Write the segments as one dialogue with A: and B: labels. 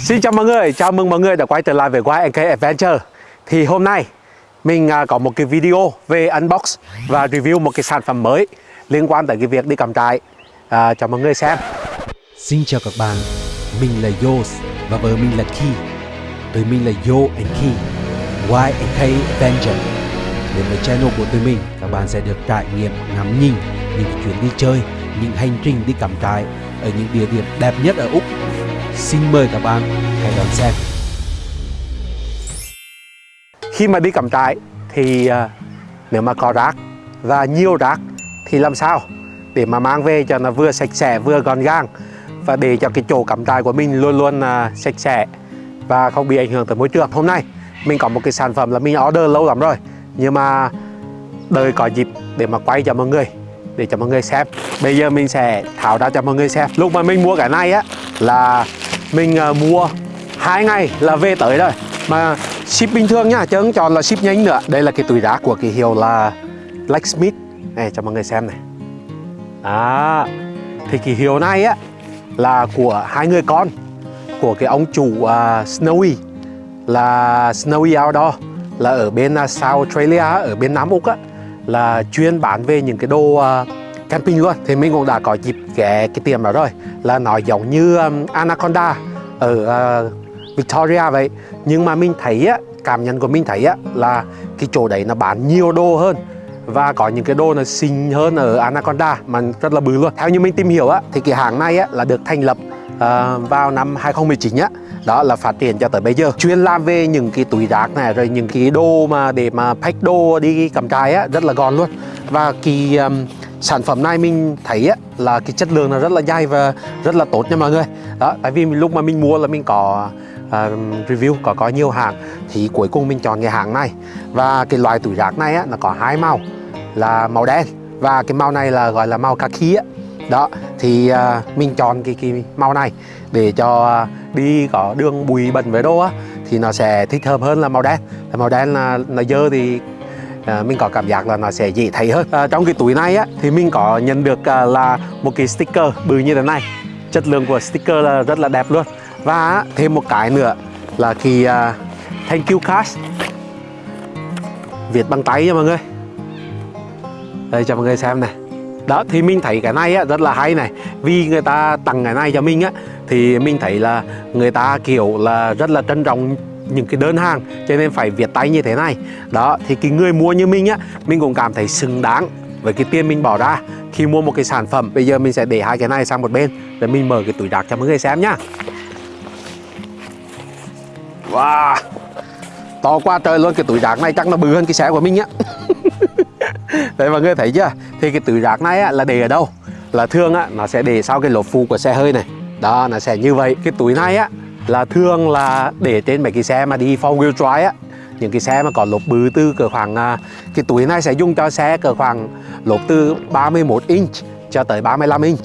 A: Xin chào mọi người, chào mừng mọi người đã quay trở lại với YNK Adventure. Thì hôm nay mình à, có một cái video về unbox và review một cái sản phẩm mới liên quan tới cái việc đi cắm trại. À, cho mọi người xem.
B: Xin chào các bạn, mình là Yos và vợ mình là Ki. Tụi mình là Yo and Ki, YNK Adventure. Đến với channel của tụi mình, các bạn sẽ được trải nghiệm ngắm nhìn những chuyến đi chơi, những hành trình đi cắm trại ở những địa điểm đẹp nhất ở Úc. Xin mời các bạn hãy đón xem
A: Khi mà đi cắm trại thì à, nếu mà có rác và nhiều rác thì làm sao để mà mang về cho nó vừa sạch sẽ, vừa gọn gàng và để cho cái chỗ cắm trại của mình luôn luôn à, sạch sẽ và không bị ảnh hưởng tới môi trường. Hôm nay mình có một cái sản phẩm là mình order lâu lắm rồi, nhưng mà đợi có dịp để mà quay cho mọi người, để cho mọi người xem. Bây giờ mình sẽ tháo ra cho mọi người xem. Lúc mà mình mua cái này á là mình uh, mua hai ngày là về tới rồi. Mà ship bình thường nhá chứ không chọn là ship nhanh nữa. Đây là cái túi đá của cái hiệu là Blacksmith. Này cho mọi người xem này. Đó thì cái hiệu này á là của hai người con. Của cái ông chủ uh, Snowy. Là Snowy Outdoor. Là ở bên uh, South Australia ở bên Nam Úc á. Là chuyên bán về những cái đồ uh, camping luôn. Thì mình cũng đã có dịp ghé cái tiệm đó rồi. Là nó giống như um, Anaconda ở uh, Victoria vậy. Nhưng mà mình thấy á cảm nhận của mình thấy á là cái chỗ đấy nó bán nhiều đồ hơn. Và có những cái đồ nó xinh hơn ở Anaconda mà rất là bự luôn. Theo như mình tìm hiểu á thì cái hàng này á là được thành lập uh, vào năm 2019 á. Đó là phát triển cho tới bây giờ. Chuyên làm về những cái túi rác này rồi những cái đồ mà để mà pack đồ đi cắm trại á rất là gọn luôn. Và cái um, sản phẩm này mình thấy á, là cái chất lượng là rất là dai và rất là tốt nha mọi người. Đó tại vì lúc mà mình mua là mình có uh, review có có nhiều hàng thì cuối cùng mình chọn cái hàng này. Và cái loại túi rác này á, nó có hai màu là màu đen và cái màu này là gọi là màu kaki á. Đó thì uh, mình chọn cái, cái màu này để cho uh, đi có đường bụi bẩn với đô á thì nó sẽ thích hợp hơn là màu đen. Màu đen là nó dơ thì à, mình có cảm giác là nó sẽ dễ thấy hơn. À, trong cái túi này á thì mình có nhận được à, là một cái sticker bự như thế này. Chất lượng của sticker là rất là đẹp luôn. Và thêm một cái nữa là cái à, thank you card viết bằng tay nha mọi người. Đây cho mọi người xem này. Đó thì mình thấy cái này á, rất là hay này. Vì người ta tặng cái này cho mình á thì mình thấy là người ta kiểu là rất là trân trọng những cái đơn hàng cho nên phải viết tay như thế này. Đó thì cái người mua như mình á mình cũng cảm thấy xứng đáng với cái tiền mình bỏ ra. Khi mua một cái sản phẩm bây giờ mình sẽ để hai cái này sang một bên để mình mở cái túi rác cho mọi người xem nhá. Wow! To quá trời luôn cái túi rác này chắc nó bự hơn cái xe của mình á đấy mọi người thấy chưa? Thì cái túi rác này á, là để ở đâu? Là thường á nó sẽ để sau cái lốp phụ của xe hơi này. Đó nó sẽ như vậy. Cái túi này á là thường là để trên mấy cái xe mà đi four wheel drive á những cái xe mà có lốp bự từ cỡ khoảng à, cái túi này sẽ dùng cho xe cỡ khoảng lốp từ 31 inch cho tới 35 inch.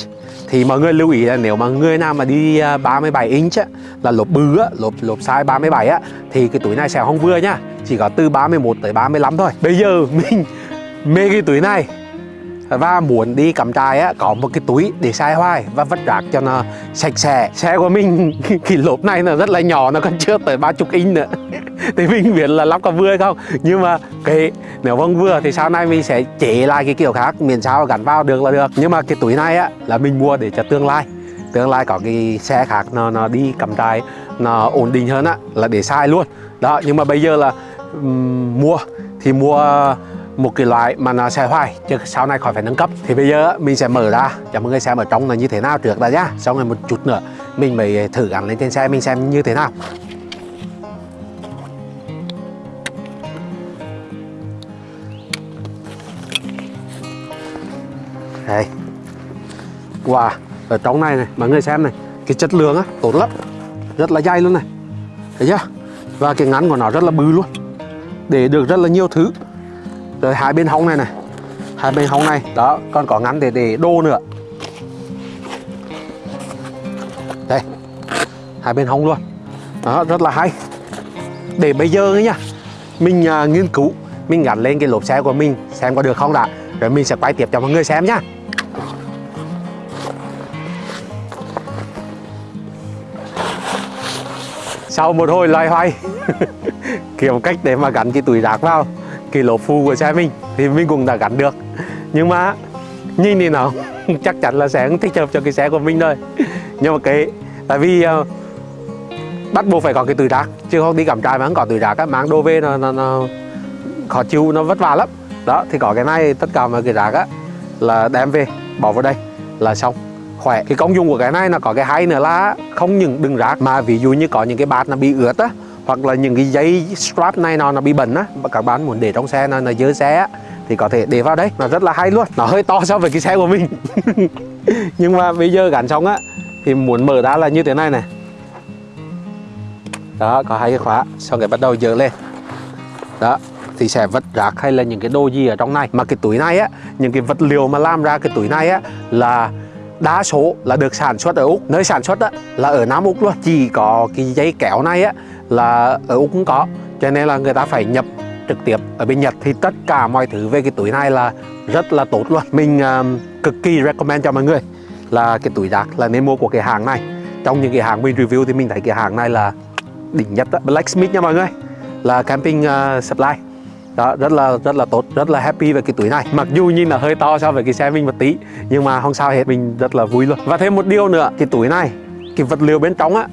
A: Thì mọi người lưu ý là nếu mà người nào mà đi à, 37 inch á, là lốp bự á, lốp lốp size 37 á thì cái túi này sẽ không vừa nhá chỉ có từ 31 tới 35 thôi. Bây giờ mình mê cái túi này và muốn đi cắm trại á có một cái túi để sai hoài và vất rác cho nó sạch sẽ. Xe của mình cái lốp này nó rất là nhỏ nó còn chưa tới ba chục inch nữa. Thì mình biết là lắp có vừa hay không. Nhưng mà cái nếu không vừa thì sau này mình sẽ chế lại cái kiểu khác miền sao gắn vào được là được. Nhưng mà cái túi này á là mình mua để cho tương lai. Tương lai có cái xe khác nó nó đi cắm trại nó ổn định hơn á là để sai luôn. Đó nhưng mà bây giờ là um, mua. Thì mua một cái loại mà nó sẽ hoài, chứ sau này khỏi phải nâng cấp. Thì bây giờ mình sẽ mở ra. Cho mọi người xem ở trong là như thế nào trước đã nhá. Sau này một chút nữa, mình mới thử gắn lên trên xe mình xem như thế nào. Đây. Wow, ở trong này này, mọi người xem này, cái chất lượng á, tốt lắm. Rất là dày luôn này. Thấy chưa? Và cái ngắn của nó rất là bự luôn. Để được rất là nhiều thứ rồi hai bên hông này này. Hai bên hông này. Đó còn có ngắn để để đô nữa. Đây hai bên hông luôn. Đó rất là hay. Để bây giờ ấy nha mình uh, nghiên cứu mình gắn lên cái lốp xe của mình xem có được không đã. Rồi mình sẽ quay tiếp cho mọi người xem nhá. Sau một hồi loay hoay kiếm cách để mà gắn cái túi rác vào cái lốp phu của xe mình thì mình cũng đã gắn được. Nhưng mà nhìn thì nó chắc chắn là sẽ không thích hợp cho cái xe của mình thôi nhưng mà cái tại vì uh, bắt buộc phải có cái túi rác chứ không đi cắm trại mà không có túi rác á mang đồ về nó, nó, nó khó chịu nó vất vả lắm. Đó thì có cái này tất cả mọi cái rác á là đem về bỏ vào đây là xong. Khỏe. Cái công dụng của cái này là có cái hay nữa là không những đừng rác mà ví dụ như có những cái bát nó bị ướt á hoặc là những cái dây strap này nó nó bị bẩn á mà các bạn muốn để trong xe nó nó dơ xe á thì có thể để vào đấy, nó rất là hay luôn nó hơi to so với cái xe của mình. Nhưng mà bây giờ gắn xong á thì muốn mở ra là như thế này này. Đó có hai cái khóa xong cái bắt đầu dỡ lên. Đó thì sẽ vật rác hay là những cái đồ gì ở trong này. Mà cái túi này á những cái vật liệu mà làm ra cái túi này á là đa số là được sản xuất ở Úc. Nơi sản xuất á là ở Nam Úc luôn. Chỉ có cái dây kéo này á là ở Úc cũng có. Cho nên là người ta phải nhập trực tiếp ở bên Nhật. Thì tất cả mọi thứ về cái túi này là rất là tốt luôn. Mình um, cực kỳ recommend cho mọi người là cái túi rác là nên mua của cái hàng này. Trong những cái hàng mình review thì mình thấy cái hàng này là đỉnh nhất đó. Blacksmith nha mọi người. Là camping uh, supply. Đó rất là rất là tốt rất là happy về cái túi này. Mặc dù nhìn là hơi to so với cái xe mình một tí nhưng mà không sao hết mình rất là vui luôn. Và thêm một điều nữa cái túi này cái vật liệu bên trong á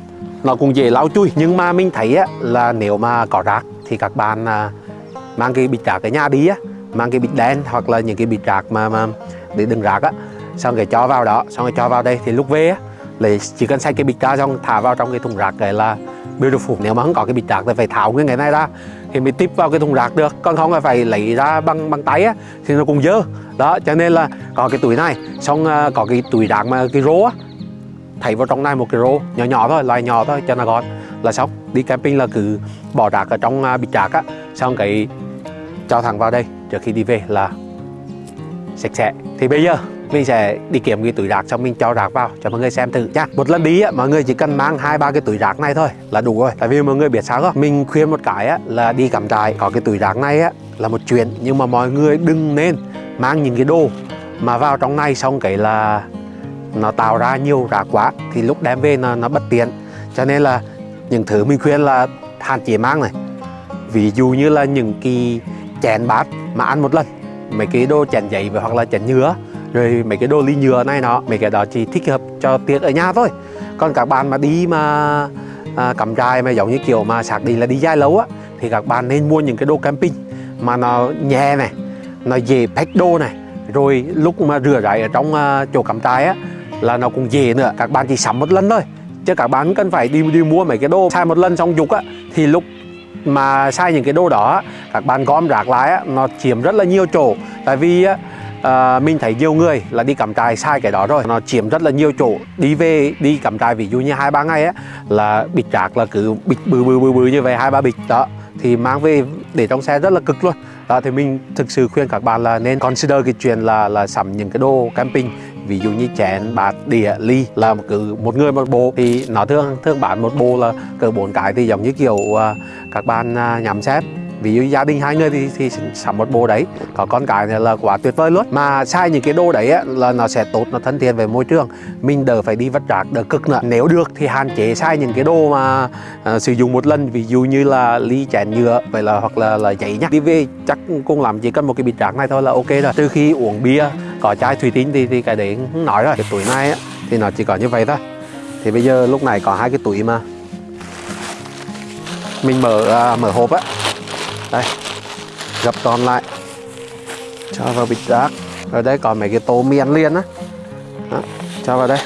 A: nó cũng dễ lau chui nhưng mà mình thấy á là nếu mà có rác thì các bạn à, mang cái bịch rác ở nhà đi á mang cái bịch đen hoặc là những cái bịch rác mà, mà để đựng rác á xong rồi cho vào đó xong rồi cho vào đây thì lúc về á lại chỉ cần xách cái bịch ra xong thả vào trong cái thùng rác này là beautiful. Nếu mà không có cái bịch rác thì phải tháo nguyên cái này ra thì mới tiếp vào cái thùng rác được. Còn không là phải lấy ra bằng bằng tay á thì nó cũng dơ. Đó cho nên là có cái túi này xong à, có cái túi rác mà cái rô á thấy vào trong này một cái rô nhỏ nhỏ thôi loài nhỏ thôi cho nó gọn. Là xong đi camping là cứ bỏ rác ở trong uh, bịch rác á. Xong cái cho thẳng vào đây trước khi đi về là sạch sẽ. Thì bây giờ mình sẽ đi kiếm cái túi rác xong mình cho rác vào cho mọi người xem thử nha một lần đi á mọi người chỉ cần mang hai ba cái túi rác này thôi là đủ rồi. Tại vì mọi người biết sao không? Mình khuyên một cái á là đi cắm trại có cái túi rác này á là một chuyện. Nhưng mà mọi người đừng nên mang những cái đồ mà vào trong này xong cái là nó tạo ra nhiều rác quá thì lúc đem về nó, nó bất tiện. Cho nên là những thứ mình khuyên là hạn chế mang này. Ví dụ như là những cái chén bát mà ăn một lần mấy cái đồ chén giấy hoặc là chén nhựa rồi mấy cái đồ ly nhựa này nó mấy cái đó chỉ thích hợp cho tiệc ở nhà thôi. Còn các bạn mà đi mà à, cắm trại mà giống như kiểu mà sạc đi là đi dài lâu á thì các bạn nên mua những cái đồ camping mà nó nhẹ này nó dễ pack đồ này. Rồi lúc mà rửa ráy ở trong uh, chỗ cắm trại á là nó cũng dễ nữa. Các bạn chỉ sắm một lần thôi chứ các bạn cần phải đi đi mua mấy cái đồ xài một lần xong dục á thì lúc mà sai những cái đồ đó các bạn gom rác lại á, nó chiếm rất là nhiều chỗ. Tại vì á, à, mình thấy nhiều người là đi cắm trại sai cái đó rồi nó chiếm rất là nhiều chỗ. Đi về đi cắm trại ví dụ như hai ba ngày á là bịch rác là cứ bịch bự bự bự bự như vậy hai ba bịch đó thì mang về để trong xe rất là cực luôn. Đó thì mình thực sự khuyên các bạn là nên consider cái chuyện là là sắm những cái đồ camping ví dụ như chén bát đĩa ly là cứ một người một bộ thì nó thường thường bán một bộ là cỡ bốn cái thì giống như kiểu à, các bạn à, nhắm xét. Ví dụ gia đình hai người thì, thì sắm một bộ đấy. Có con cái này là quá tuyệt vời luôn. Mà sai những cái đồ đấy ấy, là nó sẽ tốt nó thân thiện với môi trường. Mình đỡ phải đi vất rác đỡ cực nữa. Nếu được thì hạn chế sai những cái đồ mà uh, sử dụng một lần. Ví dụ như là ly chén nhựa vậy là hoặc là là giấy nhá. Đi về chắc cũng làm chỉ cần một cái bịch rác này thôi là ok rồi. Từ khi uống bia có chai thủy tinh thì, thì cái đấy không nói rồi. Cái túi này á, thì nó chỉ có như vậy thôi. Thì bây giờ lúc này có hai cái túi mà. Mình mở uh, mở hộp á. Đây gập toàn lại. Cho vào bịch rác. Ở đây còn mấy cái tô miên liên á. Đó, cho vào đây.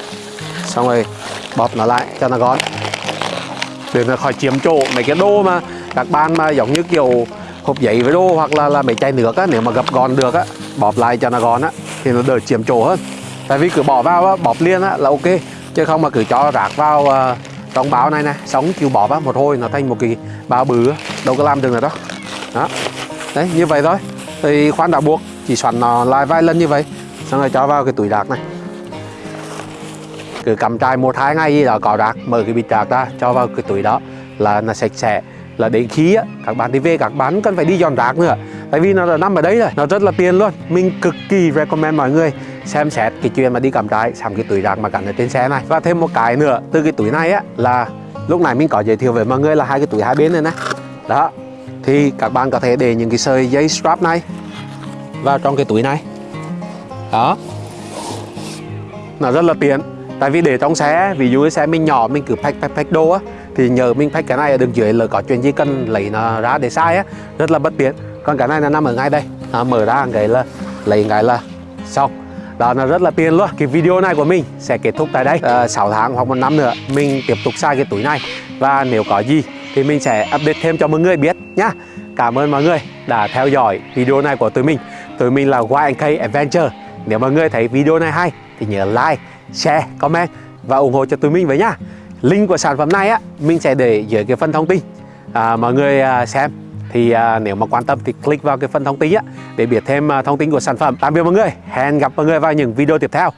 A: Xong rồi bóp nó lại cho nó gọn để nó khỏi chiếm chỗ mấy cái đô mà các bạn mà giống như kiểu hộp giấy với đô hoặc là là mấy chai nước á nếu mà gập gọn được á bóp lại cho nó gọn á thì nó đỡ chiếm chỗ hơn. Tại vì cứ bỏ vào á, bóp liên á là ok. Chứ không mà cứ cho rác vào ờ, trong báo này này sống chịu bỏ vào một hồi nó thành một cái bao bự đâu có làm được nữa đó. Đó. Đấy như vậy thôi. Thì khoan đã buộc chỉ xoắn nó lại vài lần như vậy. Xong rồi cho vào cái túi rác này. Cứ cầm chai một hai ngày gì đó có rác mở cái bịch rác ra cho vào cái túi đó là nó sạch sẽ là đến khi á, các bạn đi về, các bạn cần phải đi dọn rác nữa. Tại vì nó đã nằm ở đấy rồi, nó rất là tiền luôn. Mình cực kỳ recommend mọi người xem xét cái chuyện mà đi cắm trại sắm cái túi rác mà gắn ở trên xe này. Và thêm một cái nữa, từ cái túi này á, là lúc này mình có giới thiệu với mọi người là hai cái túi hai bên này nè. Đó, thì các bạn có thể để những cái sợi dây strap này vào trong cái túi này. Đó. Nó rất là tiện, tại vì để trong xe, ví dụ xe mình nhỏ, mình cứ pack pack pack đồ á thì nhờ mình phách cái này ở đường dưới là có chuyện gì cần lấy nó ra để sai á rất là bất tiện. Còn cái này là nằm ở ngay đây. À, mở ra cái là lấy cái là xong. Đó là rất là tiền luôn. Cái video này của mình sẽ kết thúc tại đây. Ờ, à, 6 tháng hoặc một năm nữa mình tiếp tục xài cái túi này. Và nếu có gì thì mình sẽ update thêm cho mọi người biết nhá. Cảm ơn mọi người đã theo dõi video này của tụi mình. Tụi mình là YNK Adventure. Nếu mọi người thấy video này hay thì nhớ like share comment và ủng hộ cho tụi mình với nhá link của sản phẩm này á mình sẽ để dưới cái phần thông tin. À, mọi người à, xem. Thì à, nếu mà quan tâm thì click vào cái phần thông tin á để biết thêm à, thông tin của sản phẩm. Tạm biệt mọi người. Hẹn gặp mọi người vào những video tiếp theo.